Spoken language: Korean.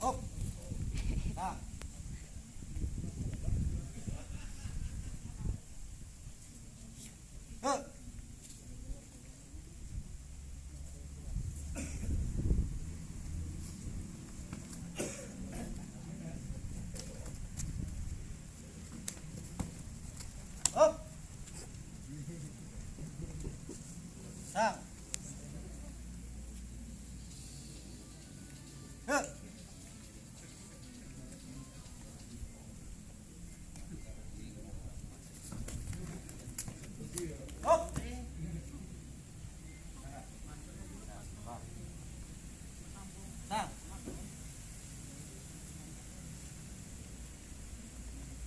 상. 어. 업. 상.